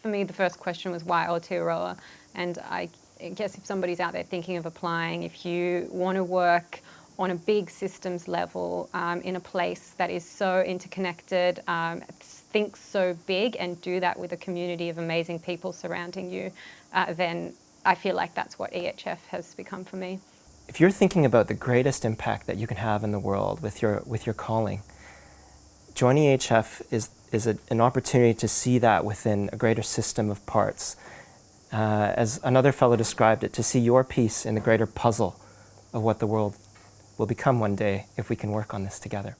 for me, the first question was why Aotearoa? And I guess if somebody's out there thinking of applying, if you want to work on a big systems level um, in a place that is so interconnected, um, thinks so big and do that with a community of amazing people surrounding you, uh, then I feel like that's what EHF has become for me. If you're thinking about the greatest impact that you can have in the world with your, with your calling, joining EHF is, is a, an opportunity to see that within a greater system of parts. Uh, as another fellow described it, to see your piece in the greater puzzle of what the world will become one day if we can work on this together.